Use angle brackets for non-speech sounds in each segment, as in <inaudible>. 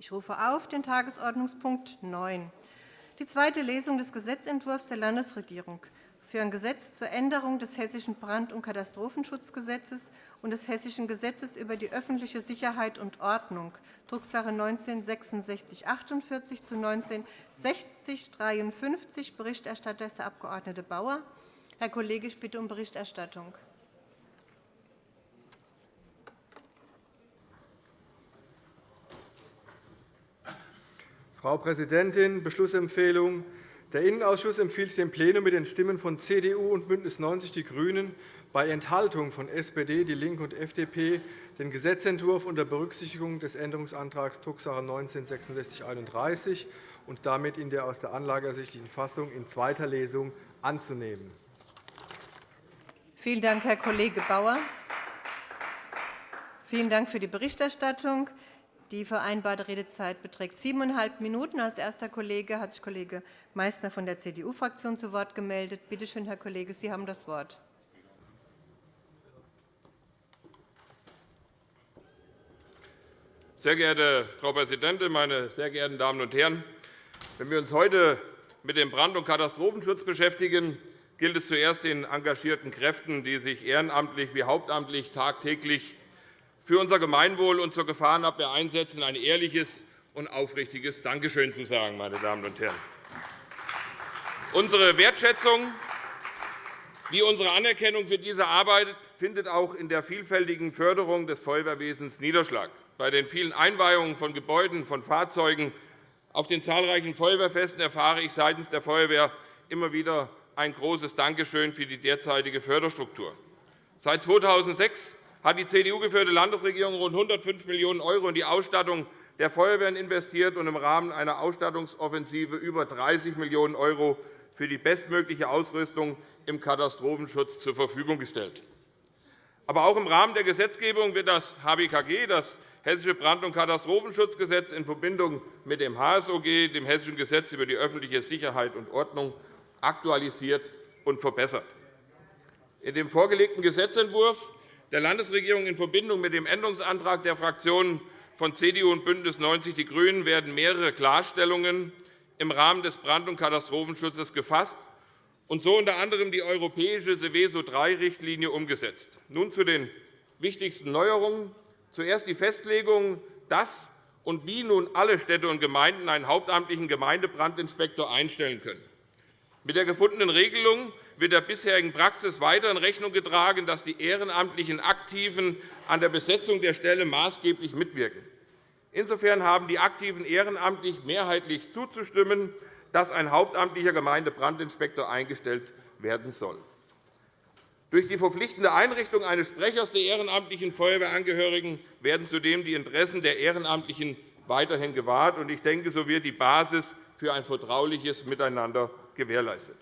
Ich rufe auf den Tagesordnungspunkt 9, die zweite Lesung des Gesetzentwurfs der Landesregierung für ein Gesetz zur Änderung des Hessischen Brand- und Katastrophenschutzgesetzes und des Hessischen Gesetzes über die öffentliche Sicherheit und Ordnung, Drucksache 19-6648 zu 19-6053. Berichterstatter ist der Abg. Bauer. Herr Kollege, ich bitte um Berichterstattung. Frau Präsidentin, Beschlussempfehlung. Der Innenausschuss empfiehlt dem Plenum mit den Stimmen von CDU und BÜNDNIS 90 die GRÜNEN bei Enthaltung von SPD, DIE LINKE und FDP den Gesetzentwurf unter Berücksichtigung des Änderungsantrags Drucksache 19-6631 und damit in der aus der Anlage ersichtlichen Fassung in zweiter Lesung anzunehmen. Vielen Dank, Herr Kollege Bauer. Vielen Dank für die Berichterstattung. Die vereinbarte Redezeit beträgt siebeneinhalb Minuten. Als erster Kollege hat sich Kollege Meysner von der CDU-Fraktion zu Wort gemeldet. Bitte schön, Herr Kollege, Sie haben das Wort. Sehr geehrte Frau Präsidentin, meine sehr geehrten Damen und Herren! Wenn wir uns heute mit dem Brand- und Katastrophenschutz beschäftigen, gilt es zuerst den engagierten Kräften, die sich ehrenamtlich wie hauptamtlich tagtäglich für unser Gemeinwohl und zur Gefahrenabwehr einsetzen, ein ehrliches und aufrichtiges Dankeschön zu sagen. Meine Damen und Herren. Unsere Wertschätzung wie unsere Anerkennung für diese Arbeit findet auch in der vielfältigen Förderung des Feuerwehrwesens Niederschlag. Bei den vielen Einweihungen von Gebäuden, von Fahrzeugen, auf den zahlreichen Feuerwehrfesten erfahre ich seitens der Feuerwehr immer wieder ein großes Dankeschön für die derzeitige Förderstruktur. Seit 2006 hat die CDU-geführte Landesregierung rund 105 Millionen € in die Ausstattung der Feuerwehren investiert und im Rahmen einer Ausstattungsoffensive über 30 Millionen € für die bestmögliche Ausrüstung im Katastrophenschutz zur Verfügung gestellt. Aber auch im Rahmen der Gesetzgebung wird das HBKG, das Hessische Brand- und Katastrophenschutzgesetz, in Verbindung mit dem HSOG, dem Hessischen Gesetz über die öffentliche Sicherheit und Ordnung, aktualisiert und verbessert. In dem vorgelegten Gesetzentwurf der Landesregierung in Verbindung mit dem Änderungsantrag der Fraktionen von CDU und BÜNDNIS 90 die GRÜNEN werden mehrere Klarstellungen im Rahmen des Brand- und Katastrophenschutzes gefasst und so unter anderem die europäische Seveso III-Richtlinie umgesetzt. Nun zu den wichtigsten Neuerungen. Zuerst die Festlegung, dass und wie nun alle Städte und Gemeinden einen hauptamtlichen Gemeindebrandinspektor einstellen können. Mit der gefundenen Regelung wird der bisherigen Praxis weiter in Rechnung getragen, dass die ehrenamtlichen Aktiven an der Besetzung der Stelle maßgeblich mitwirken. Insofern haben die Aktiven ehrenamtlich mehrheitlich zuzustimmen, dass ein hauptamtlicher Gemeindebrandinspektor eingestellt werden soll. Durch die verpflichtende Einrichtung eines Sprechers der ehrenamtlichen Feuerwehrangehörigen werden zudem die Interessen der Ehrenamtlichen weiterhin gewahrt. Ich denke, so wird die Basis für ein vertrauliches Miteinander gewährleistet.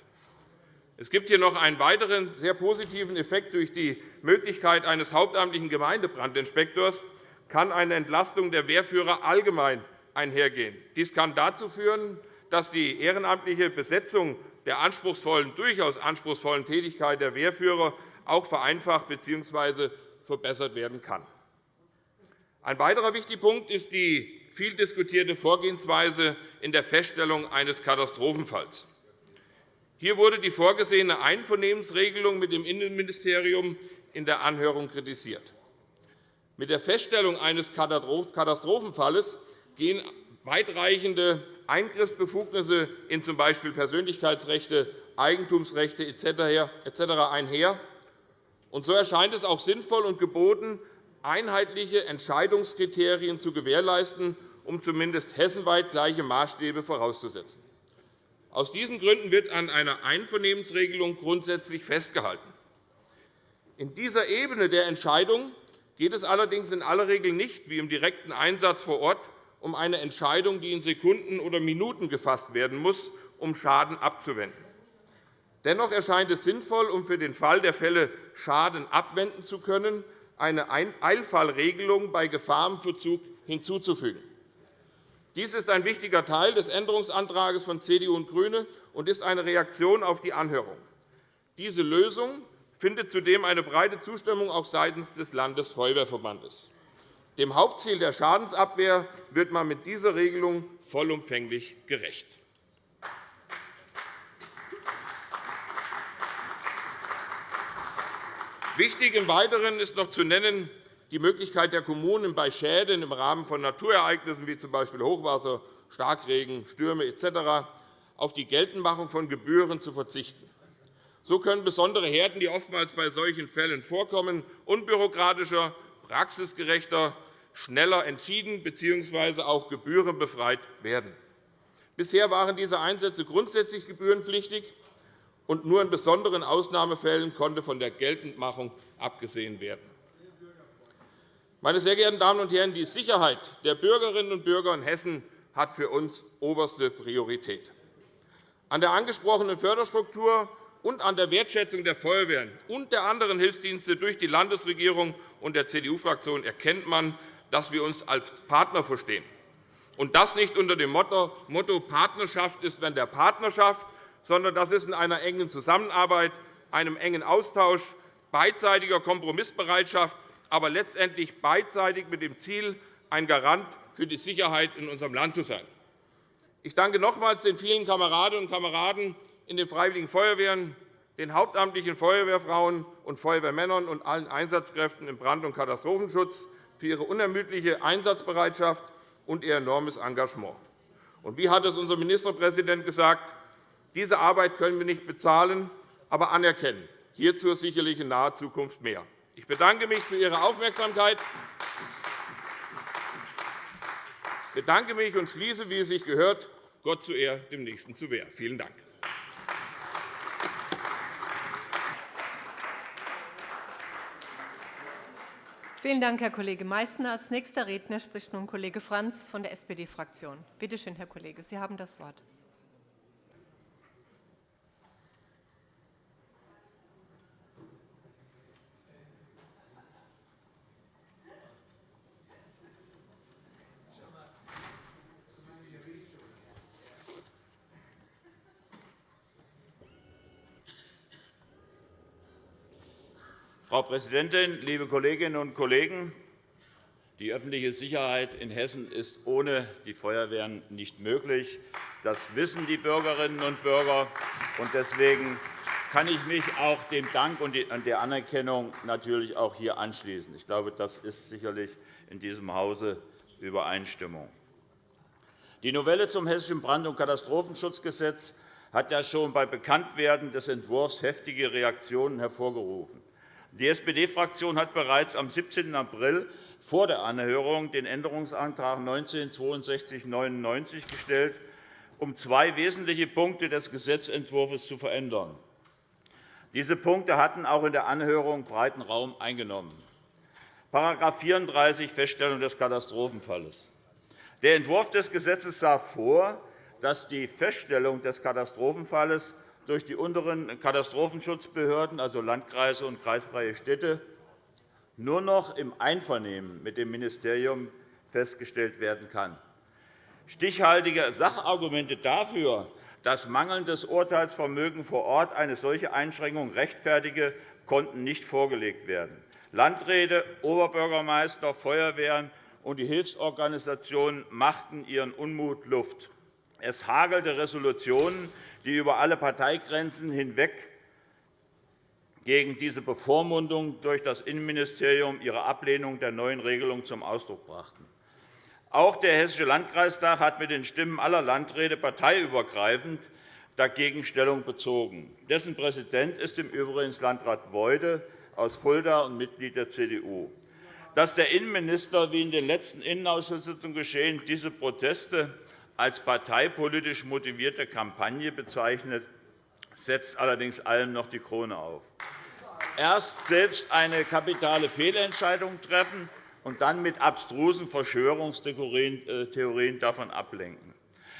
Es gibt hier noch einen weiteren sehr positiven Effekt. Durch die Möglichkeit eines hauptamtlichen Gemeindebrandinspektors kann eine Entlastung der Wehrführer allgemein einhergehen. Dies kann dazu führen, dass die ehrenamtliche Besetzung der anspruchsvollen, durchaus anspruchsvollen Tätigkeit der Wehrführer auch vereinfacht bzw. verbessert werden kann. Ein weiterer wichtiger Punkt ist die viel diskutierte Vorgehensweise in der Feststellung eines Katastrophenfalls. Hier wurde die vorgesehene Einvernehmensregelung mit dem Innenministerium in der Anhörung kritisiert. Mit der Feststellung eines Katastrophenfalles gehen weitreichende Eingriffsbefugnisse in z. B. Persönlichkeitsrechte, Eigentumsrechte etc. einher. So erscheint es auch sinnvoll und geboten, einheitliche Entscheidungskriterien zu gewährleisten, um zumindest hessenweit gleiche Maßstäbe vorauszusetzen. Aus diesen Gründen wird an einer Einvernehmensregelung grundsätzlich festgehalten. In dieser Ebene der Entscheidung geht es allerdings in aller Regel nicht, wie im direkten Einsatz vor Ort, um eine Entscheidung, die in Sekunden oder Minuten gefasst werden muss, um Schaden abzuwenden. Dennoch erscheint es sinnvoll, um für den Fall der Fälle Schaden abwenden zu können, eine Eilfallregelung bei Gefahrenverzug hinzuzufügen. Dies ist ein wichtiger Teil des Änderungsantrags von CDU und GRÜNE und ist eine Reaktion auf die Anhörung. Diese Lösung findet zudem eine breite Zustimmung auch seitens des Landesfeuerwehrverbandes. Dem Hauptziel der Schadensabwehr wird man mit dieser Regelung vollumfänglich gerecht. Wichtig im Weiteren ist noch zu nennen die Möglichkeit der Kommunen, bei Schäden im Rahmen von Naturereignissen wie z. B. Hochwasser, Starkregen, Stürme etc. auf die Geltendmachung von Gebühren zu verzichten. So können besondere Härten, die oftmals bei solchen Fällen vorkommen, unbürokratischer, praxisgerechter, schneller entschieden bzw. auch gebührenbefreit werden. Bisher waren diese Einsätze grundsätzlich gebührenpflichtig und nur in besonderen Ausnahmefällen konnte von der Geltendmachung abgesehen werden. Meine sehr geehrten Damen und Herren, die Sicherheit der Bürgerinnen und Bürger in Hessen hat für uns oberste Priorität. An der angesprochenen Förderstruktur und an der Wertschätzung der Feuerwehren und der anderen Hilfsdienste durch die Landesregierung und der CDU-Fraktion erkennt man, dass wir uns als Partner verstehen. Und das nicht unter dem Motto Partnerschaft ist, wenn der Partnerschaft, sondern das ist in einer engen Zusammenarbeit, einem engen Austausch, beidseitiger Kompromissbereitschaft, aber letztendlich beidseitig mit dem Ziel, ein Garant für die Sicherheit in unserem Land zu sein. Ich danke nochmals den vielen Kameradinnen und Kameraden in den Freiwilligen Feuerwehren, den hauptamtlichen Feuerwehrfrauen und Feuerwehrmännern und allen Einsatzkräften im Brand- und Katastrophenschutz für ihre unermüdliche Einsatzbereitschaft und ihr enormes Engagement. Und wie hat es unser Ministerpräsident gesagt, diese Arbeit können wir nicht bezahlen, aber anerkennen. Hierzu sicherlich in naher Zukunft mehr. Ich bedanke mich für Ihre Aufmerksamkeit. Ich bedanke mich und schließe, wie es sich gehört, Gott zu Ehr, dem Nächsten zu Wehr. Vielen Dank. Vielen Dank, Herr Kollege Meißner. Als nächster Redner spricht nun Kollege Franz von der SPD-Fraktion. Bitte schön, Herr Kollege, Sie haben das Wort. Präsidentin, liebe Kolleginnen und Kollegen! Die öffentliche Sicherheit in Hessen ist ohne die Feuerwehren nicht möglich. Das wissen die Bürgerinnen und Bürger. Deswegen kann ich mich auch dem Dank und der Anerkennung natürlich auch hier anschließen. Ich glaube, das ist sicherlich in diesem Hause Übereinstimmung. Die Novelle zum Hessischen Brand- und Katastrophenschutzgesetz hat ja schon bei Bekanntwerden des Entwurfs heftige Reaktionen hervorgerufen. Die SPD-Fraktion hat bereits am 17. April vor der Anhörung den Änderungsantrag 19 6299 gestellt, um zwei wesentliche Punkte des Gesetzentwurfs zu verändern. Diese Punkte hatten auch in der Anhörung breiten Raum eingenommen. § 34 Feststellung des Katastrophenfalles. Der Entwurf des Gesetzes sah vor, dass die Feststellung des Katastrophenfalles durch die unteren Katastrophenschutzbehörden, also Landkreise und kreisfreie Städte, nur noch im Einvernehmen mit dem Ministerium festgestellt werden kann. Stichhaltige Sachargumente dafür, dass mangelndes Urteilsvermögen vor Ort eine solche Einschränkung rechtfertige, konnten nicht vorgelegt werden. Landräte, Oberbürgermeister, Feuerwehren und die Hilfsorganisationen machten ihren Unmut Luft. Es hagelte Resolutionen, die über alle Parteigrenzen hinweg gegen diese Bevormundung durch das Innenministerium ihre Ablehnung der neuen Regelung zum Ausdruck brachten. Auch der Hessische Landkreistag hat mit den Stimmen aller Landräte parteiübergreifend dagegen Stellung bezogen. Dessen Präsident ist im Übrigen Landrat Weude aus Fulda und Mitglied der CDU. Dass der Innenminister, wie in den letzten Innenausschusssitzungen geschehen, diese Proteste als parteipolitisch motivierte Kampagne bezeichnet, setzt allerdings allem noch die Krone auf. Erst selbst eine kapitale Fehlentscheidung treffen und dann mit abstrusen Verschwörungstheorien davon ablenken.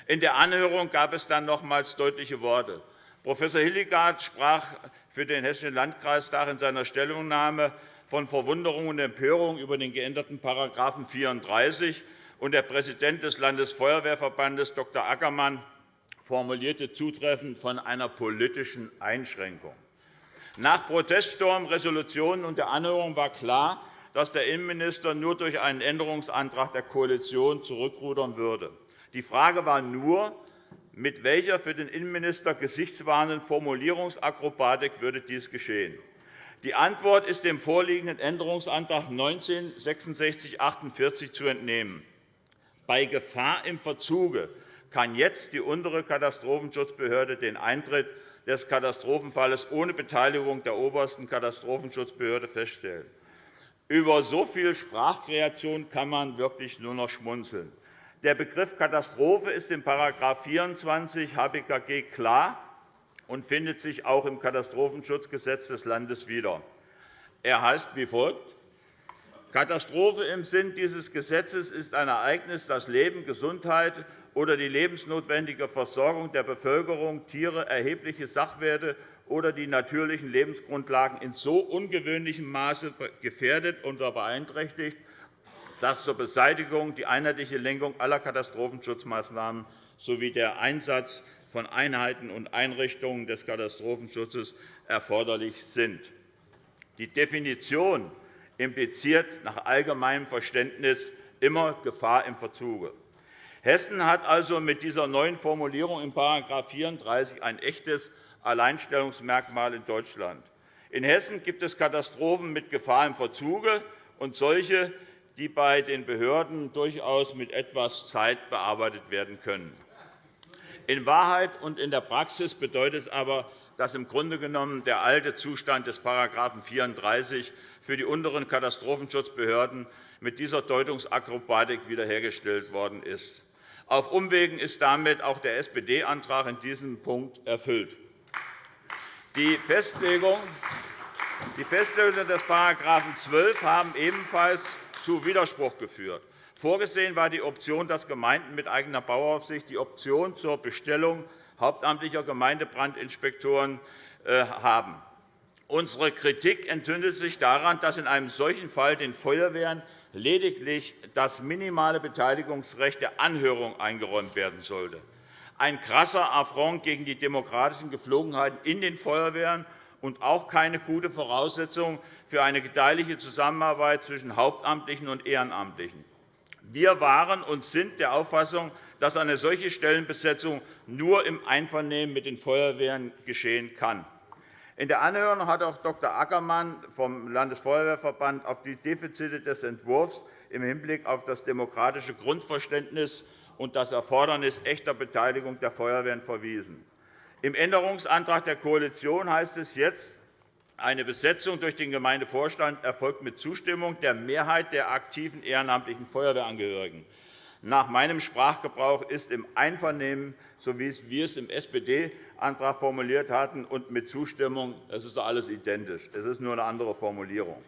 In der Anhörung gab es dann nochmals deutliche Worte. Prof. Hilligard sprach für den Hessischen Landkreistag in seiner Stellungnahme von Verwunderung und Empörung über den geänderten § 34 und der Präsident des Landesfeuerwehrverbandes Dr. Ackermann formulierte zutreffend von einer politischen Einschränkung. Nach Proteststurm, Resolutionen und der Anhörung war klar, dass der Innenminister nur durch einen Änderungsantrag der Koalition zurückrudern würde. Die Frage war nur, mit welcher für den Innenminister gesichtswahrenden Formulierungsakrobatik würde dies geschehen. Die Antwort ist dem vorliegenden Änderungsantrag 19 6648 zu entnehmen. Bei Gefahr im Verzuge kann jetzt die untere Katastrophenschutzbehörde den Eintritt des Katastrophenfalles ohne Beteiligung der obersten Katastrophenschutzbehörde feststellen. Über so viel Sprachkreation kann man wirklich nur noch schmunzeln. Der Begriff Katastrophe ist in § 24 HBKG klar und findet sich auch im Katastrophenschutzgesetz des Landes wieder. Er heißt wie folgt. Katastrophe im Sinn dieses Gesetzes ist ein Ereignis, das Leben, Gesundheit oder die lebensnotwendige Versorgung der Bevölkerung, Tiere, erhebliche Sachwerte oder die natürlichen Lebensgrundlagen in so ungewöhnlichem Maße gefährdet oder beeinträchtigt, dass zur Beseitigung die einheitliche Lenkung aller Katastrophenschutzmaßnahmen sowie der Einsatz von Einheiten und Einrichtungen des Katastrophenschutzes erforderlich sind. Die Definition impliziert nach allgemeinem Verständnis immer Gefahr im Verzuge. Hessen hat also mit dieser neuen Formulierung in § 34 ein echtes Alleinstellungsmerkmal in Deutschland. In Hessen gibt es Katastrophen mit Gefahr im Verzuge und solche, die bei den Behörden durchaus mit etwas Zeit bearbeitet werden können. In Wahrheit und in der Praxis bedeutet es aber, dass im Grunde genommen der alte Zustand des § 34 für die unteren Katastrophenschutzbehörden mit dieser Deutungsakrobatik wiederhergestellt worden ist. Auf Umwegen ist damit auch der SPD-Antrag in diesem Punkt erfüllt. Die Festlegung des § 12 haben ebenfalls zu Widerspruch geführt. Vorgesehen war die Option, dass Gemeinden mit eigener Bauaufsicht die Option zur Bestellung hauptamtlicher Gemeindebrandinspektoren äh, haben. Unsere Kritik entzündet sich daran, dass in einem solchen Fall den Feuerwehren lediglich das minimale Beteiligungsrecht der Anhörung eingeräumt werden sollte. Ein krasser Affront gegen die demokratischen Geflogenheiten in den Feuerwehren und auch keine gute Voraussetzung für eine gedeihliche Zusammenarbeit zwischen Hauptamtlichen und Ehrenamtlichen. Wir waren und sind der Auffassung, dass eine solche Stellenbesetzung nur im Einvernehmen mit den Feuerwehren geschehen kann. In der Anhörung hat auch Dr. Ackermann vom Landesfeuerwehrverband auf die Defizite des Entwurfs im Hinblick auf das demokratische Grundverständnis und das Erfordernis echter Beteiligung der Feuerwehren verwiesen. Im Änderungsantrag der Koalition heißt es jetzt, eine Besetzung durch den Gemeindevorstand erfolgt mit Zustimmung der Mehrheit der aktiven ehrenamtlichen Feuerwehrangehörigen. Nach meinem Sprachgebrauch ist im Einvernehmen, so wie wir es im SPD-Antrag formuliert hatten, und mit Zustimmung das ist doch alles identisch. Es ist nur eine andere Formulierung.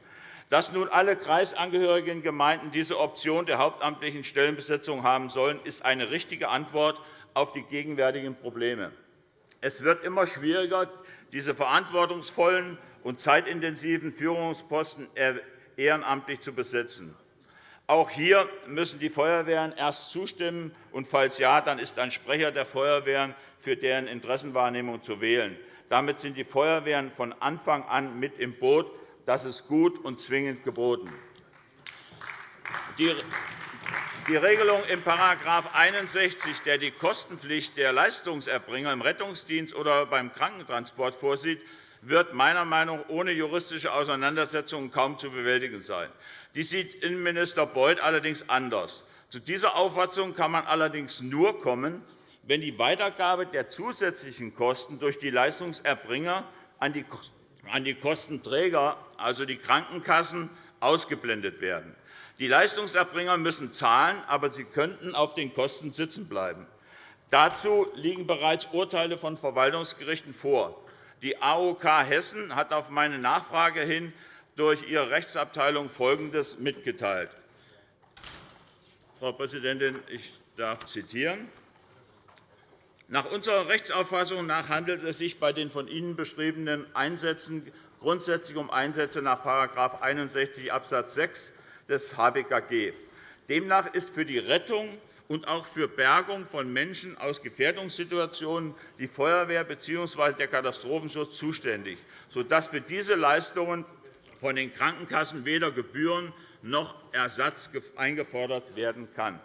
Dass nun alle kreisangehörigen Gemeinden diese Option der hauptamtlichen Stellenbesetzung haben sollen, ist eine richtige Antwort auf die gegenwärtigen Probleme. Es wird immer schwieriger, diese verantwortungsvollen und zeitintensiven Führungsposten ehrenamtlich zu besetzen. Auch hier müssen die Feuerwehren erst zustimmen, und falls ja, dann ist ein Sprecher der Feuerwehren für deren Interessenwahrnehmung zu wählen. Damit sind die Feuerwehren von Anfang an mit im Boot. Das ist gut und zwingend geboten. Die Regelung in § 61, der die Kostenpflicht der Leistungserbringer im Rettungsdienst oder beim Krankentransport vorsieht, wird meiner Meinung nach ohne juristische Auseinandersetzungen kaum zu bewältigen sein. Dies sieht Innenminister Beuth allerdings anders. Zu dieser Auffassung kann man allerdings nur kommen, wenn die Weitergabe der zusätzlichen Kosten durch die Leistungserbringer an die Kostenträger, also die Krankenkassen, ausgeblendet werden. Die Leistungserbringer müssen zahlen, aber sie könnten auf den Kosten sitzen bleiben. Dazu liegen bereits Urteile von Verwaltungsgerichten vor. Die AOK Hessen hat auf meine Nachfrage hin durch ihre Rechtsabteilung Folgendes mitgeteilt. Frau Präsidentin, ich darf zitieren. Nach unserer Rechtsauffassung nach handelt es sich bei den von Ihnen beschriebenen Einsätzen grundsätzlich um Einsätze nach § 61 Abs. 6 des HBKG. Demnach ist für die Rettung und auch für Bergung von Menschen aus Gefährdungssituationen die Feuerwehr bzw. der Katastrophenschutz zuständig, sodass für diese Leistungen von den Krankenkassen weder Gebühren noch Ersatz eingefordert werden kann.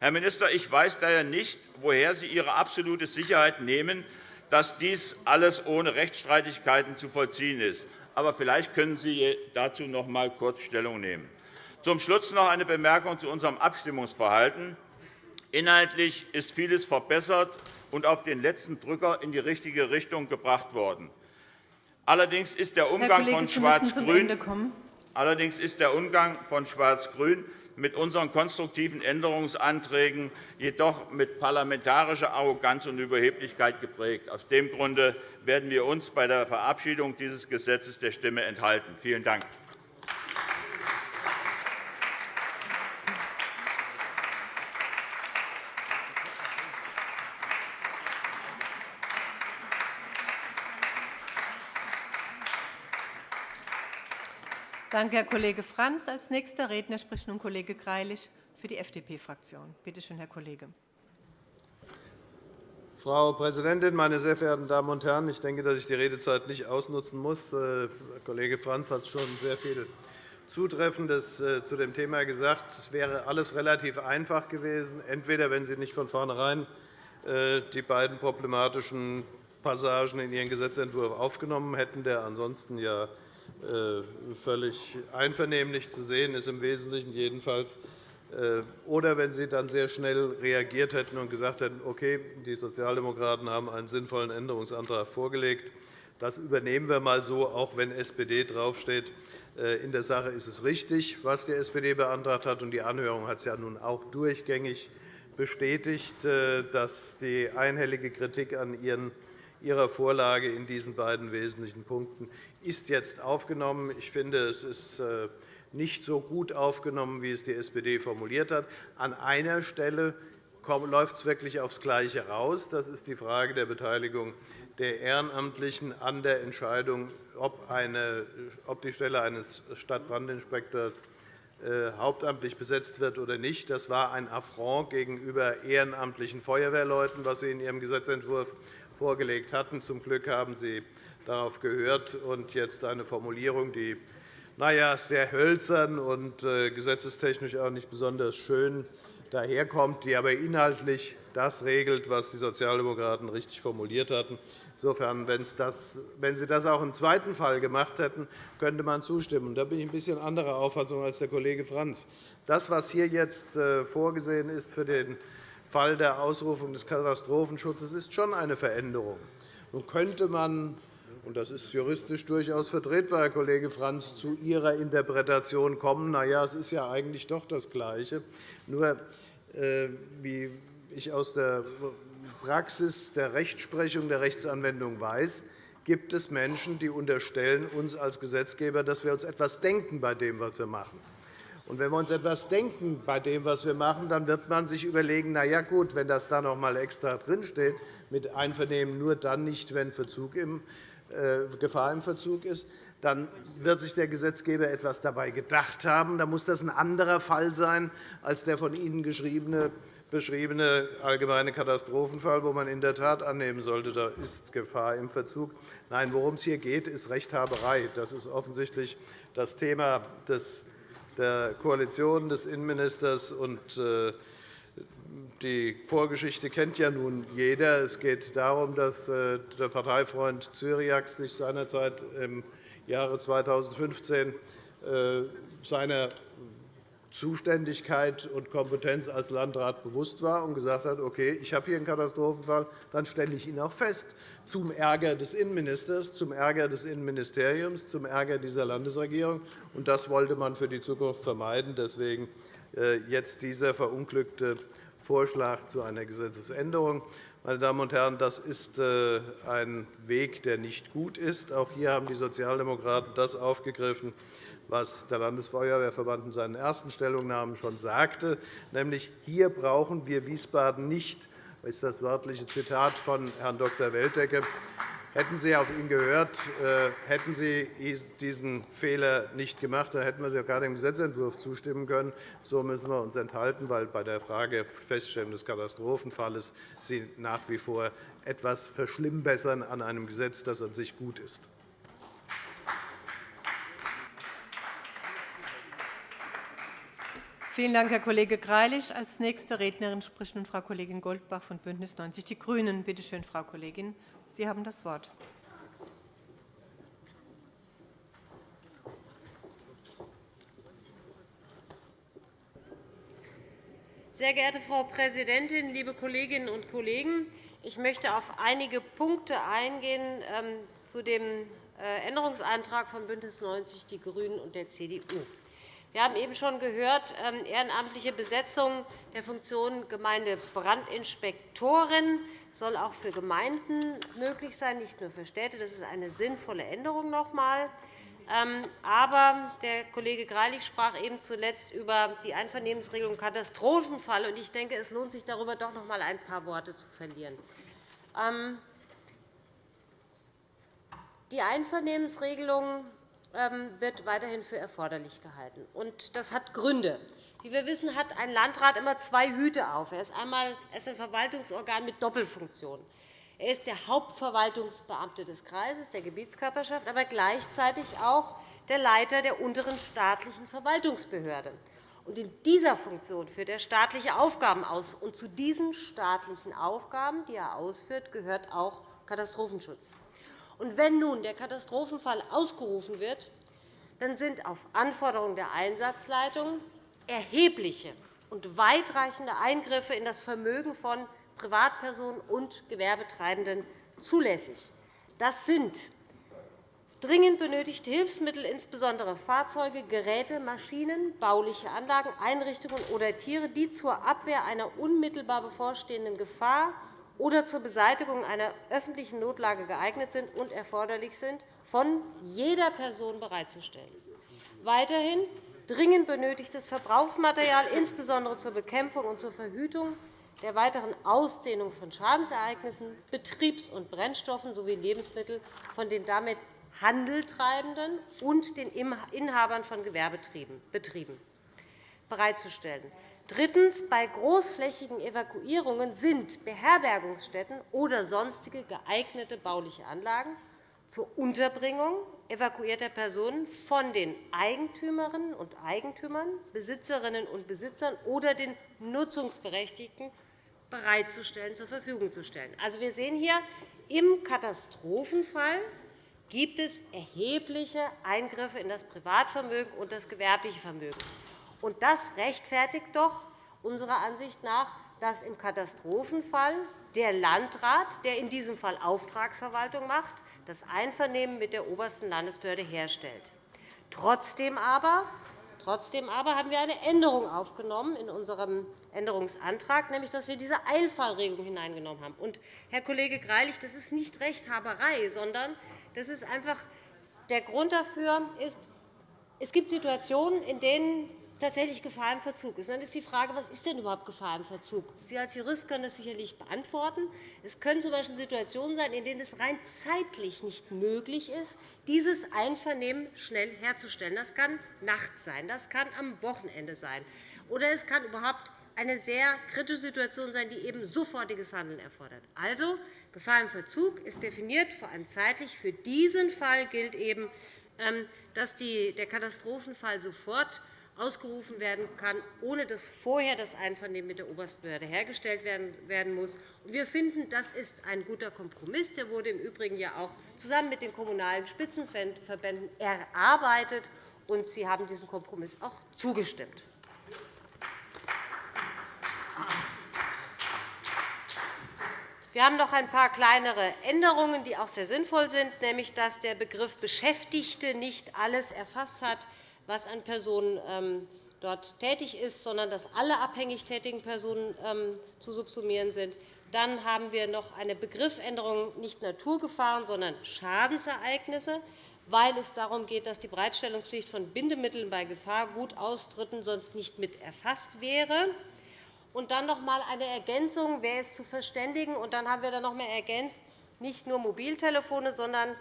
Herr Minister, ich weiß daher nicht, woher Sie Ihre absolute Sicherheit nehmen, dass dies alles ohne Rechtsstreitigkeiten zu vollziehen ist. Aber vielleicht können Sie dazu noch einmal kurz Stellung nehmen. Zum Schluss noch eine Bemerkung zu unserem Abstimmungsverhalten. Inhaltlich ist vieles verbessert und auf den letzten Drücker in die richtige Richtung gebracht worden. Allerdings ist der Umgang von Schwarz-Grün Allerdings ist der Umgang von Schwarz-Grün mit unseren konstruktiven Änderungsanträgen jedoch mit parlamentarischer Arroganz und Überheblichkeit geprägt. Aus dem Grunde werden wir uns bei der Verabschiedung dieses Gesetzes der Stimme enthalten. Vielen Dank. Danke, Herr Kollege Franz. Als nächster Redner spricht nun Kollege Greilich für die FDP-Fraktion. Bitte schön, Herr Kollege. Frau Präsidentin, meine sehr verehrten Damen und Herren! Ich denke, dass ich die Redezeit nicht ausnutzen muss. Herr äh, Kollege Franz hat schon sehr viel Zutreffendes äh, zu dem Thema gesagt. Es wäre alles relativ einfach gewesen, entweder wenn Sie nicht von vornherein äh, die beiden problematischen Passagen in Ihren Gesetzentwurf aufgenommen hätten, der ansonsten ja völlig einvernehmlich zu sehen ist, im Wesentlichen jedenfalls. Äh, oder wenn Sie dann sehr schnell reagiert hätten und gesagt hätten, okay, die Sozialdemokraten haben einen sinnvollen Änderungsantrag vorgelegt. Das übernehmen wir einmal so, auch wenn SPD draufsteht. Äh, in der Sache ist es richtig, was die SPD beantragt hat. und Die Anhörung hat es ja nun auch durchgängig bestätigt, dass die einhellige Kritik an Ihrer Vorlage in diesen beiden wesentlichen Punkten ist jetzt aufgenommen. Ich finde, es ist äh, nicht so gut aufgenommen, wie es die SPD formuliert hat. An einer Stelle läuft es wirklich aufs Gleiche raus. Das ist die Frage der Beteiligung der Ehrenamtlichen an der Entscheidung, ob, eine, ob die Stelle eines Stadtbrandinspektors äh, hauptamtlich besetzt wird oder nicht. Das war ein Affront gegenüber ehrenamtlichen Feuerwehrleuten, was Sie in Ihrem Gesetzentwurf vorgelegt hatten. Zum Glück haben Sie darauf gehört und jetzt eine Formulierung, die naja, sehr hölzern und äh, gesetzestechnisch auch nicht besonders schön daherkommt, die aber inhaltlich das regelt, was die Sozialdemokraten richtig formuliert hatten. Insofern, wenn Sie das auch im zweiten Fall gemacht hätten, könnte man zustimmen. Da bin ich ein bisschen anderer Auffassung als der Kollege Franz. Das, was hier jetzt äh, vorgesehen ist für den Fall der Ausrufung des Katastrophenschutzes ist schon eine Veränderung. Nun könnte man und das ist juristisch durchaus vertretbar, Herr Kollege Franz, zu Ihrer Interpretation kommen, na ja, es ist ja eigentlich doch das Gleiche. Nur, äh, wie ich aus der Praxis der Rechtsprechung, der Rechtsanwendung weiß, gibt es Menschen, die unterstellen uns als Gesetzgeber, dass wir uns etwas denken bei dem, was wir machen. Und wenn wir uns etwas denken bei dem, was wir machen, dann wird man sich überlegen, na ja, gut, wenn das da noch einmal extra drinsteht, mit Einvernehmen nur dann nicht, wenn Verzug im, Gefahr im Verzug ist, dann wird sich der Gesetzgeber etwas dabei gedacht haben. Dann muss das ein anderer Fall sein als der von Ihnen beschriebene allgemeine Katastrophenfall, wo man in der Tat annehmen sollte, da ist Gefahr im Verzug. Nein, worum es hier geht, ist Rechthaberei. Das ist offensichtlich das Thema der Koalition des Innenministers. Äh, die Vorgeschichte kennt ja nun jeder. Es geht darum, dass äh, der Parteifreund Cyriax sich seinerzeit im Jahre 2015 äh, seiner Zuständigkeit und Kompetenz als Landrat bewusst war und gesagt hat, okay, ich habe hier einen Katastrophenfall, dann stelle ich ihn auch fest, zum Ärger des Innenministers, zum Ärger des Innenministeriums, zum Ärger dieser Landesregierung. Und das wollte man für die Zukunft vermeiden. Deswegen jetzt dieser verunglückte Vorschlag zu einer Gesetzesänderung. Meine Damen und Herren, das ist äh, ein Weg, der nicht gut ist. Auch hier haben die Sozialdemokraten das aufgegriffen, was der Landesfeuerwehrverband in seinen ersten Stellungnahmen schon sagte, nämlich hier brauchen wir Wiesbaden nicht. Das ist das wörtliche Zitat von Herrn Dr. Weltecke. Hätten Sie auf ihn gehört, äh, hätten Sie diesen Fehler nicht gemacht, dann hätten wir sogar dem Gesetzentwurf zustimmen können. So müssen wir uns enthalten, weil bei der Frage Feststellung des Katastrophenfalles Sie nach wie vor etwas verschlimmbessern an einem Gesetz, das an sich gut ist. Vielen Dank, Herr Kollege Greilich. Als nächste Rednerin spricht nun Frau Kollegin Goldbach von BÜNDNIS 90 die GRÜNEN. Bitte schön, Frau Kollegin, Sie haben das Wort. Sehr geehrte Frau Präsidentin, liebe Kolleginnen und Kollegen! Ich möchte auf einige Punkte eingehen ähm, zu dem äh, Änderungsantrag von BÜNDNIS 90 die GRÜNEN und der CDU. Wir haben eben schon gehört, ähm, ehrenamtliche Besetzung der Funktion Gemeindebrandinspektorin soll auch für Gemeinden möglich sein, nicht nur für Städte. Das ist eine sinnvolle Änderung noch einmal. Ähm, aber der Kollege Greilich sprach eben zuletzt über die Einvernehmensregelung Katastrophenfall. Ich denke, es lohnt sich, darüber doch noch einmal ein paar Worte zu verlieren. Ähm, die Einvernehmensregelung wird weiterhin für erforderlich gehalten. Das hat Gründe. Wie wir wissen, hat ein Landrat immer zwei Hüte auf. Er ist einmal ein Verwaltungsorgan mit Doppelfunktion. Er ist der Hauptverwaltungsbeamte des Kreises, der Gebietskörperschaft, aber gleichzeitig auch der Leiter der unteren staatlichen Verwaltungsbehörde. In dieser Funktion führt er staatliche Aufgaben aus. Zu diesen staatlichen Aufgaben, die er ausführt, gehört auch Katastrophenschutz. Und wenn nun der Katastrophenfall ausgerufen wird, dann sind auf Anforderung der Einsatzleitung erhebliche und weitreichende Eingriffe in das Vermögen von Privatpersonen und Gewerbetreibenden zulässig. Das sind dringend benötigte Hilfsmittel, insbesondere Fahrzeuge, Geräte, Maschinen, bauliche Anlagen, Einrichtungen oder Tiere, die zur Abwehr einer unmittelbar bevorstehenden Gefahr oder zur Beseitigung einer öffentlichen Notlage geeignet sind und erforderlich sind, von jeder Person bereitzustellen. Weiterhin dringend benötigtes Verbrauchsmaterial, insbesondere zur Bekämpfung und zur Verhütung der weiteren Ausdehnung von Schadensereignissen, Betriebs- und Brennstoffen sowie Lebensmittel von den damit Handeltreibenden und den Inhabern von Gewerbebetrieben bereitzustellen. Drittens. Bei großflächigen Evakuierungen sind Beherbergungsstätten oder sonstige geeignete bauliche Anlagen zur Unterbringung evakuierter Personen von den Eigentümerinnen und Eigentümern, Besitzerinnen und Besitzern oder den Nutzungsberechtigten bereitzustellen, zur Verfügung zu stellen. Also, wir sehen hier, im Katastrophenfall gibt es erhebliche Eingriffe in das Privatvermögen und das gewerbliche Vermögen. Und das rechtfertigt doch unserer Ansicht nach, dass im Katastrophenfall der Landrat, der in diesem Fall Auftragsverwaltung macht, das Einvernehmen mit der obersten Landesbehörde herstellt. Trotzdem aber, trotzdem aber haben wir eine Änderung aufgenommen in unserem Änderungsantrag, nämlich dass wir diese Eilfallregelung hineingenommen haben. Und, Herr Kollege Greilich, das ist nicht Rechthaberei, sondern das ist einfach der Grund dafür ist, es gibt Situationen, in denen tatsächlich Gefahr im Verzug ist. Dann ist die Frage, was ist denn überhaupt Gefahr im Verzug? Sie als Jurist können das sicherlich beantworten. Es können z.B. Situationen sein, in denen es rein zeitlich nicht möglich ist, dieses Einvernehmen schnell herzustellen. Das kann nachts sein, das kann am Wochenende sein, oder es kann überhaupt eine sehr kritische Situation sein, die eben sofortiges Handeln erfordert. Also, Gefahr im Verzug ist definiert, vor allem zeitlich. Für diesen Fall gilt eben, ähm, dass der Katastrophenfall sofort ausgerufen werden kann, ohne dass vorher das Einvernehmen mit der Oberstbehörde hergestellt werden muss. Wir finden, das ist ein guter Kompromiss. Der wurde im Übrigen ja auch zusammen mit den Kommunalen Spitzenverbänden erarbeitet, und Sie haben diesem Kompromiss auch zugestimmt. Wir haben noch ein paar kleinere Änderungen, die auch sehr sinnvoll sind, nämlich dass der Begriff Beschäftigte nicht alles erfasst hat, was an Personen ähm, dort tätig ist, sondern dass alle abhängig tätigen Personen ähm, zu subsumieren sind. Dann haben wir noch eine Begriffsänderung, nicht Naturgefahren, sondern Schadensereignisse, weil es darum geht, dass die Bereitstellungspflicht von Bindemitteln bei Gefahrgutaustritten sonst nicht mit erfasst wäre. Und dann noch einmal eine Ergänzung, wer ist zu verständigen. Und dann haben wir noch einmal ergänzt, nicht nur Mobiltelefone, sondern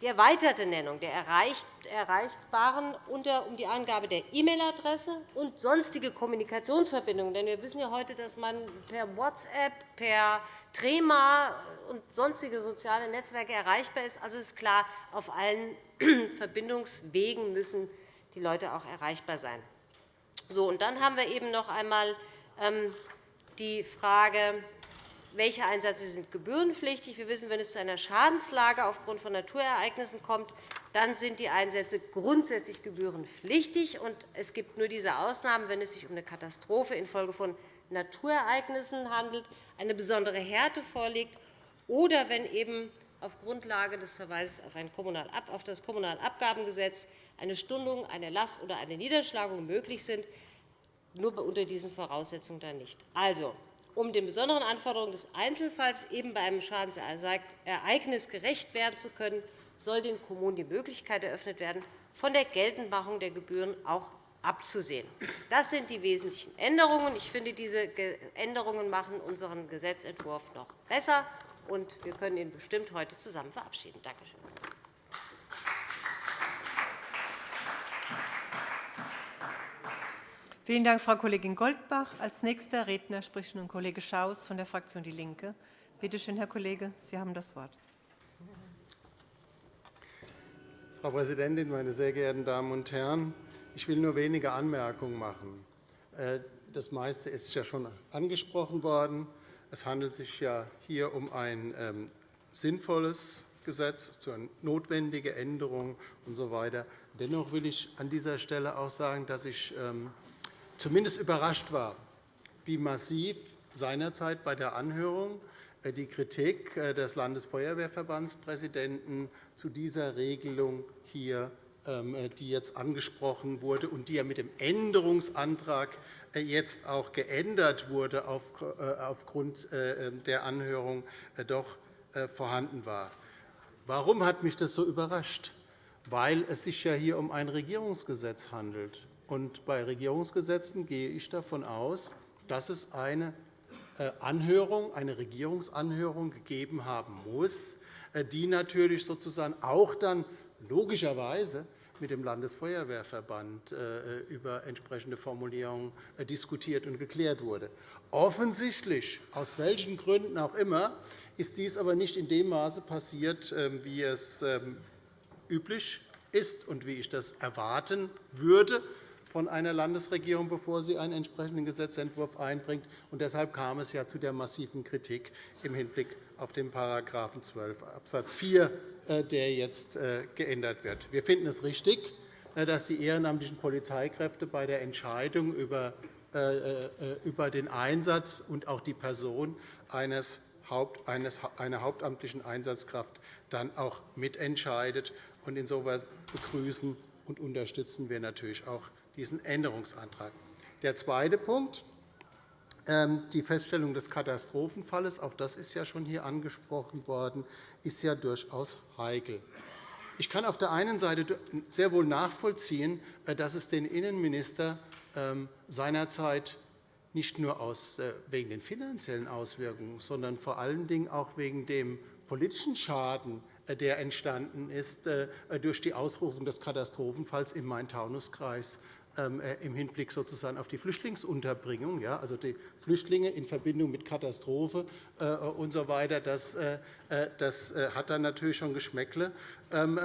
die erweiterte Nennung der Erreichbaren um die Angabe der E-Mail-Adresse und sonstige Kommunikationsverbindungen. Denn wir wissen ja heute, dass man per WhatsApp, per Trema und sonstige soziale Netzwerke erreichbar ist. Also ist klar, auf allen <clears throat> Verbindungswegen müssen die Leute auch erreichbar sein. So, und dann haben wir eben noch einmal ähm, die Frage, welche Einsätze sind gebührenpflichtig. Wir wissen, wenn es zu einer Schadenslage aufgrund von Naturereignissen kommt, dann sind die Einsätze grundsätzlich gebührenpflichtig. Es gibt nur diese Ausnahmen, wenn es sich um eine Katastrophe infolge von Naturereignissen handelt, eine besondere Härte vorliegt oder wenn eben auf Grundlage des Verweises auf das Kommunalabgabengesetz eine Stundung, eine Last oder eine Niederschlagung möglich sind, nur unter diesen Voraussetzungen dann nicht. Also, um den besonderen Anforderungen des Einzelfalls eben bei einem Schadensereignis gerecht werden zu können, soll den Kommunen die Möglichkeit eröffnet werden, von der Geltendmachung der Gebühren auch abzusehen. Das sind die wesentlichen Änderungen. Ich finde, diese Änderungen machen unseren Gesetzentwurf noch besser, und wir können ihn bestimmt heute zusammen verabschieden. Danke schön. Vielen Dank, Frau Kollegin Goldbach. Als nächster Redner spricht nun Kollege Schaus von der Fraktion DIE LINKE. Bitte schön, Herr Kollege, Sie haben das Wort. Frau Präsidentin, meine sehr geehrten Damen und Herren! Ich will nur wenige Anmerkungen machen. Äh, das meiste ist ja schon angesprochen worden. Es handelt sich ja hier um ein ähm, sinnvolles Gesetz, zu einer notwendigen Änderung usw. So Dennoch will ich an dieser Stelle auch sagen, dass ich ähm, zumindest überrascht war, wie massiv seinerzeit bei der Anhörung äh, die Kritik äh, des Landesfeuerwehrverbandspräsidenten zu dieser Regelung hier ähm, äh, die jetzt angesprochen wurde und die ja mit dem Änderungsantrag jetzt auch geändert wurde aufgrund der Anhörung, doch vorhanden war. Warum hat mich das so überrascht? Weil es sich ja hier um ein Regierungsgesetz handelt. Und bei Regierungsgesetzen gehe ich davon aus, dass es eine Anhörung, eine Regierungsanhörung gegeben haben muss, die natürlich sozusagen auch dann logischerweise mit dem Landesfeuerwehrverband äh, über entsprechende Formulierungen äh, diskutiert und geklärt wurde. Offensichtlich, aus welchen Gründen auch immer, ist dies aber nicht in dem Maße passiert, ähm, wie es ähm, üblich ist und wie ich das erwarten würde von einer Landesregierung, bevor sie einen entsprechenden Gesetzentwurf einbringt. Und deshalb kam es ja zu der massiven Kritik im Hinblick auf den § 12 Abs. 4, der jetzt äh, geändert wird. Wir finden es richtig, äh, dass die ehrenamtlichen Polizeikräfte bei der Entscheidung über äh, den Einsatz und auch die Person eines einer hauptamtlichen Einsatzkraft dann auch mitentscheidet. Insoweit begrüßen und unterstützen wir natürlich auch diesen Änderungsantrag. Der zweite Punkt, ähm, die Feststellung des Katastrophenfalles, auch das ist ja schon hier angesprochen worden, ist ja durchaus heikel. Ich kann auf der einen Seite sehr wohl nachvollziehen, äh, dass es den Innenminister ähm, seinerzeit nicht nur äh, wegen den finanziellen Auswirkungen, sondern vor allen Dingen auch wegen dem politischen Schaden, äh, der entstanden ist durch die Ausrufung des Katastrophenfalls im Main-Taunus-Kreis im Hinblick sozusagen auf die Flüchtlingsunterbringung, also die Flüchtlinge in Verbindung mit Katastrophe äh, usw. So weiter, das, äh, das hat dann natürlich schon Geschmäckle, ähm,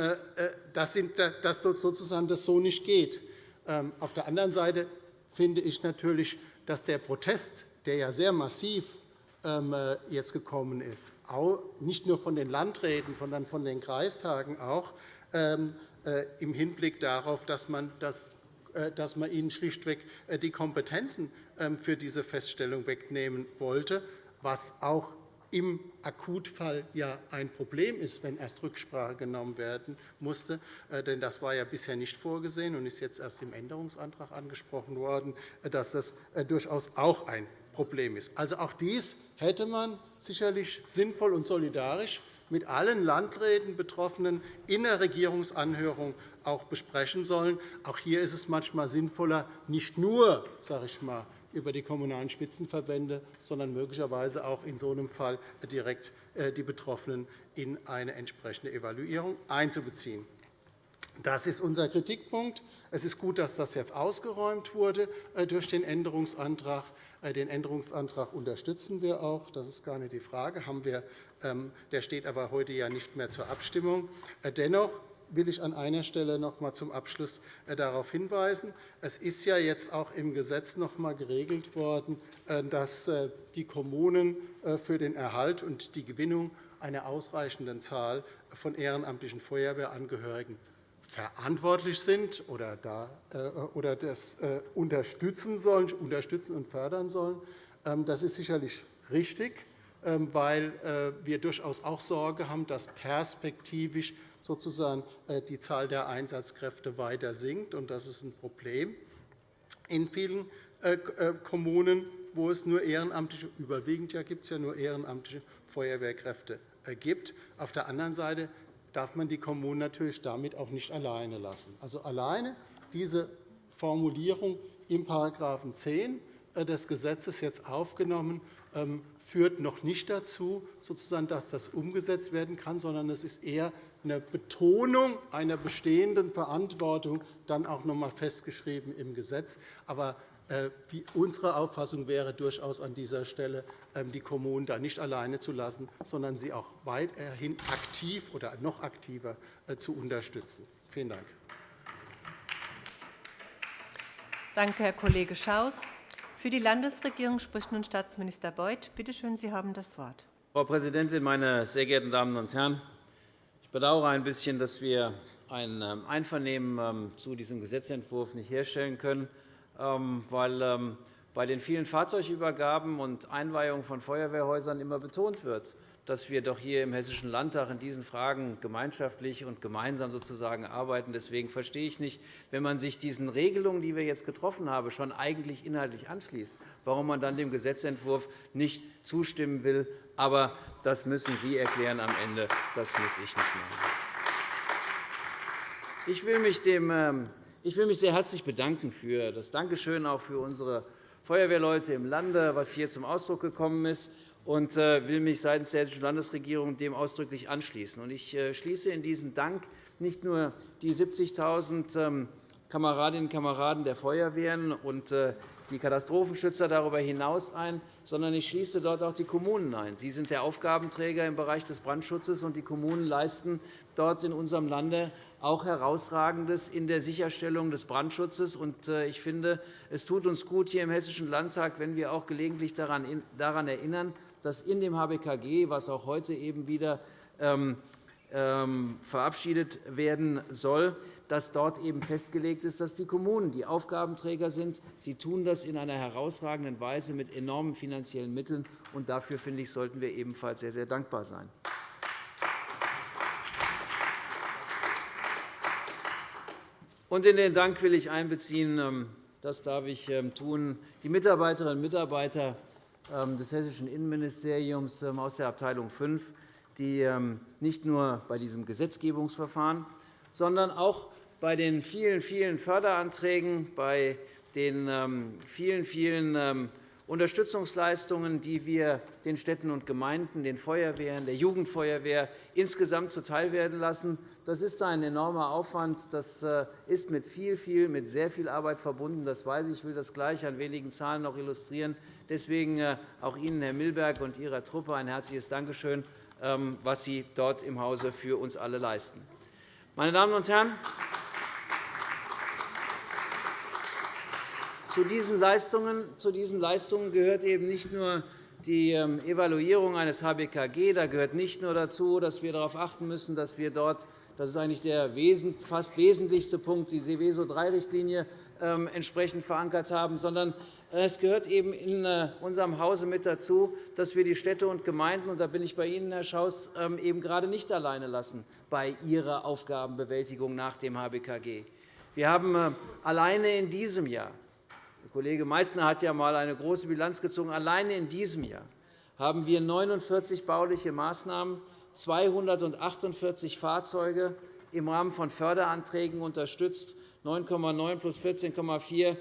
dass das sozusagen das so nicht geht. Ähm, auf der anderen Seite finde ich natürlich, dass der Protest, der ja sehr massiv jetzt gekommen ist, nicht nur von den Landräten, sondern von den Kreistagen auch, im Hinblick darauf, dass man das äh, dass man ihnen schlichtweg äh, die Kompetenzen ähm, für diese Feststellung wegnehmen wollte, was auch im Akutfall ja ein Problem ist, wenn erst Rücksprache genommen werden musste. Äh, denn das war ja bisher nicht vorgesehen und ist jetzt erst im Änderungsantrag angesprochen worden, dass das durchaus auch ein Problem ist. Also auch dies hätte man sicherlich sinnvoll und solidarisch mit allen Landräten Betroffenen in der Regierungsanhörung auch besprechen sollen. Auch hier ist es manchmal sinnvoller, nicht nur sage ich mal, über die Kommunalen Spitzenverbände, sondern möglicherweise auch in so einem Fall direkt äh, die Betroffenen in eine entsprechende Evaluierung einzubeziehen. Das ist unser Kritikpunkt. Es ist gut, dass das jetzt ausgeräumt wurde äh, durch den Änderungsantrag. Äh, den Änderungsantrag unterstützen wir auch. Das ist gar nicht die Frage. Der steht aber heute ja nicht mehr zur Abstimmung. Dennoch will ich an einer Stelle noch einmal zum Abschluss äh, darauf hinweisen. Es ist ja jetzt auch im Gesetz noch einmal geregelt worden, äh, dass äh, die Kommunen für den Erhalt und die Gewinnung einer ausreichenden Zahl von ehrenamtlichen Feuerwehrangehörigen verantwortlich sind oder, da, oder das unterstützen, sollen, unterstützen und fördern sollen. Ähm, das ist sicherlich richtig, ähm, weil wir durchaus auch Sorge haben, dass perspektivisch sozusagen äh, die Zahl der Einsatzkräfte weiter sinkt. Das ist ein Problem in vielen äh, äh, Kommunen, wo es nur ehrenamtliche, überwiegend ja gibt es ja nur ehrenamtliche Feuerwehrkräfte gibt. Auf der anderen Seite darf man die Kommunen natürlich damit auch nicht alleine lassen. Also alleine diese Formulierung im § 10 des Gesetzes jetzt aufgenommen, ähm, führt noch nicht dazu, dass das umgesetzt werden kann, sondern es ist eher eine Betonung einer bestehenden Verantwortung dann auch noch einmal festgeschrieben im Gesetz. Aber äh, unsere Auffassung wäre durchaus an dieser Stelle, ähm, die Kommunen da nicht alleine zu lassen, sondern sie auch weiterhin aktiv oder noch aktiver äh, zu unterstützen. Vielen Dank. Danke, Herr Kollege Schaus. Für die Landesregierung spricht nun Staatsminister Beuth. Bitte schön, Sie haben das Wort. Frau Präsidentin, meine sehr geehrten Damen und Herren! bedauere ein bisschen, dass wir ein ähm, Einvernehmen ähm, zu diesem Gesetzentwurf nicht herstellen können, ähm, weil bei den vielen Fahrzeugübergaben und Einweihungen von Feuerwehrhäusern immer betont wird, dass wir doch hier im Hessischen Landtag in diesen Fragen gemeinschaftlich und gemeinsam sozusagen arbeiten. Deswegen verstehe ich nicht, wenn man sich diesen Regelungen, die wir jetzt getroffen haben, schon eigentlich inhaltlich anschließt, warum man dann dem Gesetzentwurf nicht zustimmen will. Aber das müssen Sie erklären am Ende. Das muss ich nicht machen. Ich will mich, dem, ähm, ich will mich sehr herzlich bedanken für das Dankeschön auch für unsere Feuerwehrleute im Lande, was hier zum Ausdruck gekommen ist und äh, will mich seitens der Hessischen Landesregierung dem ausdrücklich anschließen. Ich äh, schließe in diesen Dank nicht nur die 70.000 ähm, Kameradinnen und Kameraden der Feuerwehren und äh, die Katastrophenschützer darüber hinaus ein, sondern ich schließe dort auch die Kommunen ein. Sie sind der Aufgabenträger im Bereich des Brandschutzes, und die Kommunen leisten dort in unserem Lande auch Herausragendes in der Sicherstellung des Brandschutzes. Ich finde, es tut uns gut hier im Hessischen Landtag, wenn wir auch gelegentlich daran erinnern, dass in dem HBKG, was auch heute eben wieder ähm, ähm, verabschiedet werden soll, dass dort eben festgelegt ist, dass die Kommunen die Aufgabenträger sind. Sie tun das in einer herausragenden Weise mit enormen finanziellen Mitteln. Und dafür finde ich, sollten wir ebenfalls sehr, sehr dankbar sein. Und in den Dank will ich einbeziehen, ähm, das darf ich tun, die Mitarbeiterinnen und Mitarbeiter des Hessischen Innenministeriums aus der Abteilung 5, die nicht nur bei diesem Gesetzgebungsverfahren, sondern auch bei den vielen, vielen Förderanträgen, bei den vielen, vielen Unterstützungsleistungen, die wir den Städten und Gemeinden, den Feuerwehren, der Jugendfeuerwehr insgesamt zuteilwerden lassen. Das ist ein enormer Aufwand. Das äh, ist mit viel, viel, mit sehr viel Arbeit verbunden. Das weiß ich. Ich will das gleich an wenigen Zahlen noch illustrieren. Deswegen äh, auch Ihnen, Herr Milberg, und Ihrer Truppe ein herzliches Dankeschön, ähm, was Sie dort im Hause für uns alle leisten. Meine Damen und Herren, Zu diesen Leistungen, gehört eben nicht nur die ähm, Evaluierung eines HBKG. Da gehört nicht nur dazu, dass wir darauf achten müssen, dass wir dort das ist eigentlich der fast wesentlichste Punkt, die Seveso-III-Richtlinie ähm, entsprechend verankert haben, sondern es gehört eben in äh, unserem Hause mit dazu, dass wir die Städte und Gemeinden, und da bin ich bei Ihnen, Herr Schaus, ähm, eben gerade nicht alleine lassen bei ihrer Aufgabenbewältigung nach dem HBKG. Wir haben äh, alleine in diesem Jahr Kollege Meysner hat ja einmal eine große Bilanz gezogen. Alleine in diesem Jahr haben wir 49 bauliche Maßnahmen, 248 Fahrzeuge im Rahmen von Förderanträgen unterstützt, 9,9 plus 14,4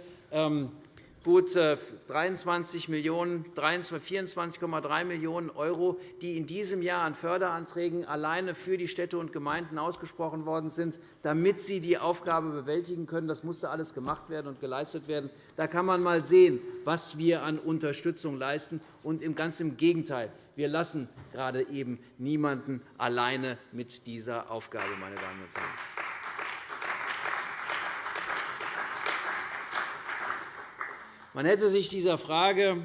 gut 23 Millionen, 24,3 Millionen €, die in diesem Jahr an Förderanträgen alleine für die Städte und Gemeinden ausgesprochen worden sind, damit sie die Aufgabe bewältigen können. Das musste alles gemacht werden und geleistet werden. Da kann man einmal sehen, was wir an Unterstützung leisten. Und ganz im Gegenteil. Wir lassen gerade eben niemanden alleine mit dieser Aufgabe, meine Damen und Herren. Man hätte sich dieser Frage,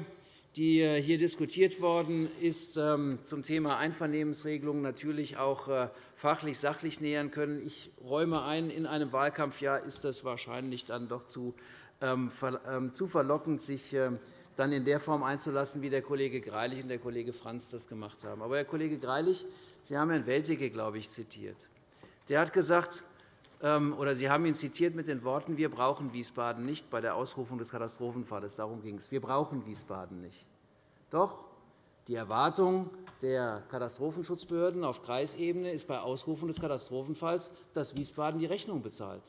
die hier diskutiert worden ist, ähm, zum Thema Einvernehmensregelung natürlich auch äh, fachlich, sachlich nähern können. Ich räume ein, in einem Wahlkampfjahr ist das wahrscheinlich dann doch zu ähm, ähm, verlockend, sich dann in der Form einzulassen, wie der Kollege Greilich und der Kollege Franz das gemacht haben. Aber, Herr Kollege Greilich, Sie haben Herrn Welticke, glaube ich, zitiert. Der hat gesagt, oder Sie haben ihn zitiert mit den Worten, wir brauchen Wiesbaden nicht bei der Ausrufung des Katastrophenfalls. Darum ging es. Wir brauchen Wiesbaden nicht. Doch die Erwartung der Katastrophenschutzbehörden auf Kreisebene ist bei Ausrufung des Katastrophenfalls, dass Wiesbaden die Rechnung bezahlt.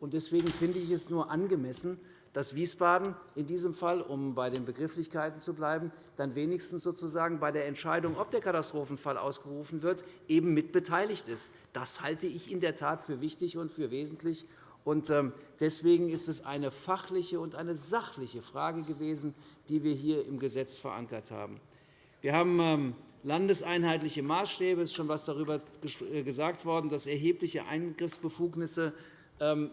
Deswegen finde ich es nur angemessen, dass Wiesbaden in diesem Fall, um bei den Begrifflichkeiten zu bleiben, dann wenigstens sozusagen bei der Entscheidung, ob der Katastrophenfall ausgerufen wird, eben mitbeteiligt ist. Das halte ich in der Tat für wichtig und für wesentlich. Ähm, deswegen ist es eine fachliche und eine sachliche Frage gewesen, die wir hier im Gesetz verankert haben. Wir haben ähm, landeseinheitliche Maßstäbe. Es ist schon etwas darüber äh, gesagt worden, dass erhebliche Eingriffsbefugnisse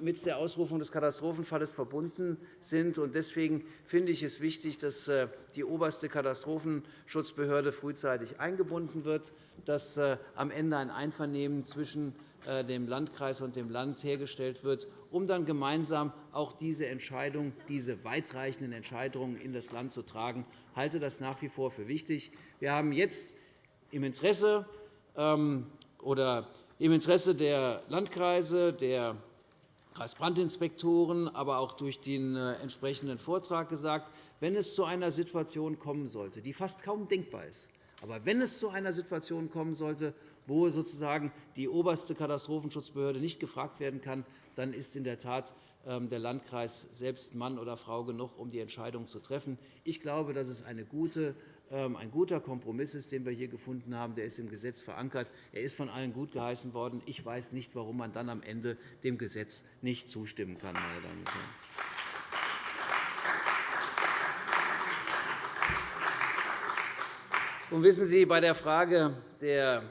mit der Ausrufung des Katastrophenfalls verbunden sind. Deswegen finde ich es wichtig, dass äh, die oberste Katastrophenschutzbehörde frühzeitig eingebunden wird, dass äh, am Ende ein Einvernehmen zwischen äh, dem Landkreis und dem Land hergestellt wird, um dann gemeinsam auch diese Entscheidung, diese weitreichenden Entscheidungen in das Land zu tragen. Ich halte das nach wie vor für wichtig. Wir haben jetzt im Interesse ähm, oder im Interesse der Landkreise, der Kreisbrandinspektoren, aber auch durch den äh, entsprechenden Vortrag gesagt, wenn es zu einer Situation kommen sollte, die fast kaum denkbar ist, aber wenn es zu einer Situation kommen sollte, wo sozusagen die oberste Katastrophenschutzbehörde nicht gefragt werden kann, dann ist in der Tat ähm, der Landkreis selbst Mann oder Frau genug, um die Entscheidung zu treffen. Ich glaube, das ist eine gute ein guter Kompromiss ist, den wir hier gefunden haben. Der ist im Gesetz verankert. Er ist von allen gutgeheißen worden. Ich weiß nicht, warum man dann am Ende dem Gesetz nicht zustimmen kann. Meine Damen und Herren. Und wissen Sie, bei der Frage der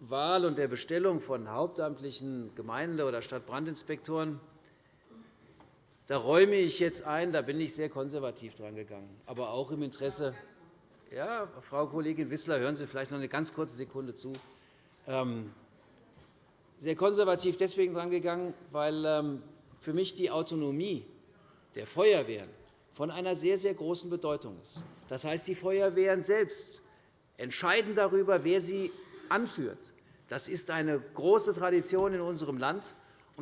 Wahl und der Bestellung von hauptamtlichen Gemeinde- oder Stadtbrandinspektoren da räume ich jetzt ein, da bin ich sehr konservativ dran gegangen, aber auch im Interesse ja, Frau Kollegin Wissler, hören Sie vielleicht noch eine ganz kurze Sekunde zu. Ähm, sehr konservativ deswegen drangegangen, weil ähm, für mich die Autonomie der Feuerwehren von einer sehr, sehr großen Bedeutung ist. Das heißt, die Feuerwehren selbst entscheiden darüber, wer sie anführt. Das ist eine große Tradition in unserem Land.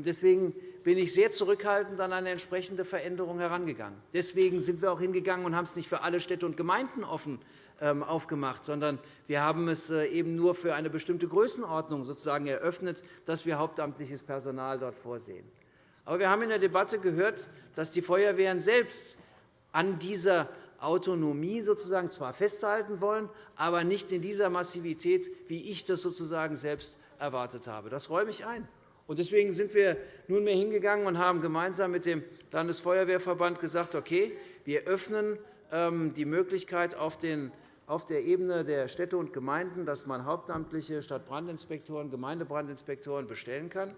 Deswegen bin ich sehr zurückhaltend an eine entsprechende Veränderung herangegangen. Deswegen sind wir auch hingegangen und haben es nicht für alle Städte und Gemeinden offen ähm, aufgemacht, sondern wir haben es äh, eben nur für eine bestimmte Größenordnung sozusagen eröffnet, dass wir hauptamtliches Personal dort vorsehen. Aber wir haben in der Debatte gehört, dass die Feuerwehren selbst an dieser Autonomie sozusagen zwar festhalten wollen, aber nicht in dieser Massivität, wie ich das sozusagen selbst erwartet habe. Das räume ich ein. Deswegen sind wir nunmehr hingegangen und haben gemeinsam mit dem Landesfeuerwehrverband gesagt, okay, wir öffnen ähm, die Möglichkeit auf der Ebene der Städte und Gemeinden, dass man hauptamtliche Stadtbrandinspektoren, Gemeindebrandinspektoren bestellen kann.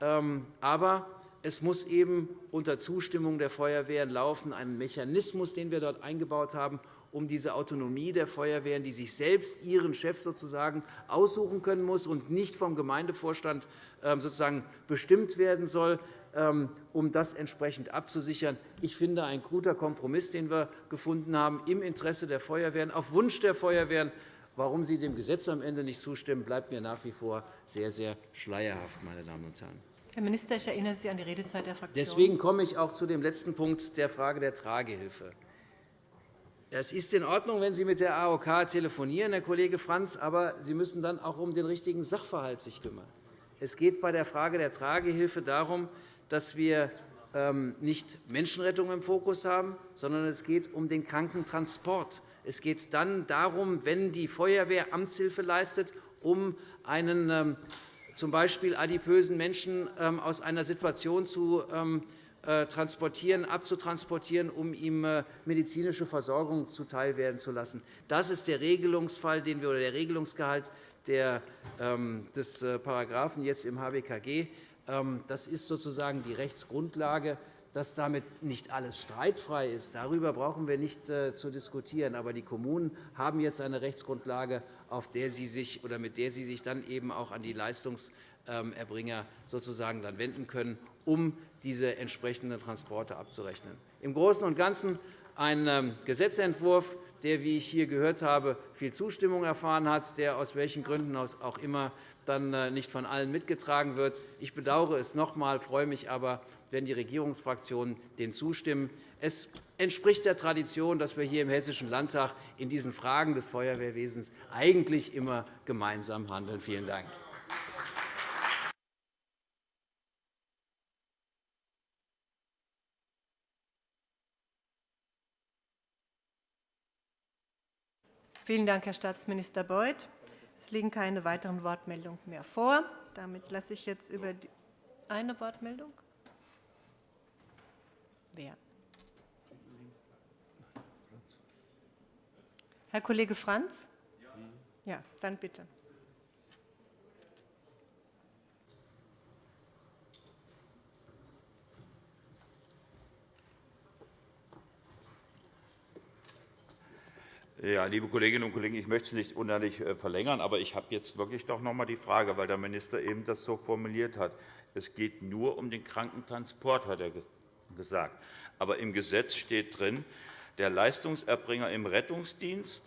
Ähm, aber es muss eben unter Zustimmung der Feuerwehren laufen, ein Mechanismus, den wir dort eingebaut haben, um diese Autonomie der Feuerwehren, die sich selbst ihren Chef sozusagen aussuchen können muss und nicht vom Gemeindevorstand ähm, sozusagen bestimmt werden soll, ähm, um das entsprechend abzusichern. Ich finde, ein guter Kompromiss, den wir gefunden haben, im Interesse der Feuerwehren, auf Wunsch der Feuerwehren. Warum Sie dem Gesetz am Ende nicht zustimmen, bleibt mir nach wie vor sehr, sehr schleierhaft. Meine Damen und Herren. Herr Minister, ich erinnere Sie an die Redezeit der Fraktion. Deswegen komme ich auch zu dem letzten Punkt der Frage der Tragehilfe. Es ist in Ordnung, wenn Sie mit der AOK telefonieren, Herr Kollege Franz, aber Sie müssen dann auch um den richtigen Sachverhalt sich kümmern. Es geht bei der Frage der Tragehilfe darum, dass wir ähm, nicht Menschenrettung im Fokus haben, sondern es geht um den Krankentransport. Es geht dann darum, wenn die Feuerwehr Amtshilfe leistet, um einen ähm, z. B. adipösen Menschen ähm, aus einer Situation zu äh, transportieren, abzutransportieren, um ihm äh, medizinische Versorgung zuteilwerden zu lassen. Das ist der Regelungsfall den wir, oder der Regelungsgehalt des äh, Paragraphen jetzt im HBKG. Ähm, das ist sozusagen die Rechtsgrundlage. Dass damit nicht alles streitfrei ist, darüber brauchen wir nicht äh, zu diskutieren. Aber die Kommunen haben jetzt eine Rechtsgrundlage, auf der sie sich, oder mit der sie sich dann eben auch an die Leistungserbringer sozusagen dann wenden können, um diese entsprechenden Transporte abzurechnen. Im Großen und Ganzen ein ähm, Gesetzentwurf, der, wie ich hier gehört habe, viel Zustimmung erfahren hat, der aus welchen Gründen auch immer dann äh, nicht von allen mitgetragen wird. Ich bedauere es noch einmal, freue mich aber, wenn die Regierungsfraktionen dem zustimmen. Es entspricht der Tradition, dass wir hier im Hessischen Landtag in diesen Fragen des Feuerwehrwesens eigentlich immer gemeinsam handeln. Vielen Dank. Vielen Dank, Herr Staatsminister Beuth. Es liegen keine weiteren Wortmeldungen mehr vor. Damit lasse ich jetzt über die eine Wortmeldung. Wer? Herr Kollege Franz? Ja, dann bitte. Ja, liebe Kolleginnen und Kollegen, ich möchte es nicht unerlich äh, verlängern, aber ich habe jetzt wirklich doch noch einmal die Frage, weil der Minister eben das so formuliert hat. Es geht nur um den Krankentransport, hat er gesagt. Aber im Gesetz steht drin, der Leistungserbringer im Rettungsdienst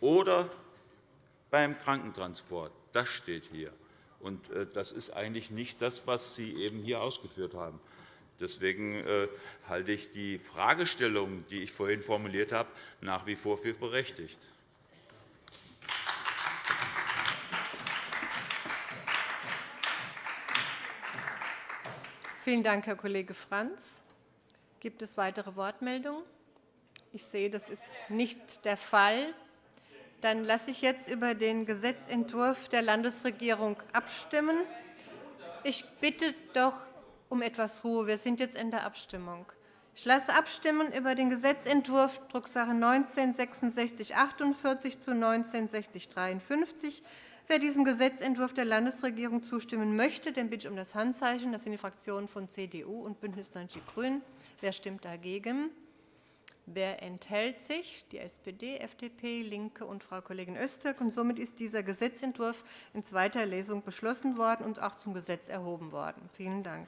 oder beim Krankentransport. Das steht hier. Und äh, das ist eigentlich nicht das, was Sie eben hier ausgeführt haben. Deswegen äh, halte ich die Fragestellung, die ich vorhin formuliert habe, nach wie vor für berechtigt. Vielen Dank, Herr Kollege Franz. Gibt es weitere Wortmeldungen? Ich sehe, das ist nicht der Fall. Dann lasse ich jetzt über den Gesetzentwurf der Landesregierung abstimmen. Ich bitte doch um etwas Ruhe. Wir sind jetzt in der Abstimmung. Ich lasse abstimmen über den Gesetzentwurf Drucksache 19 /6648 zu 19 /6053. Wer diesem Gesetzentwurf der Landesregierung zustimmen möchte, den bitte ich um das Handzeichen. Das sind die Fraktionen von CDU und BÜNDNIS 90 die GRÜNEN. Wer stimmt dagegen? Wer enthält sich? Die SPD, FDP, LINKE und Frau Kollegin Öztürk. Und somit ist dieser Gesetzentwurf in zweiter Lesung beschlossen worden und auch zum Gesetz erhoben worden. Vielen Dank.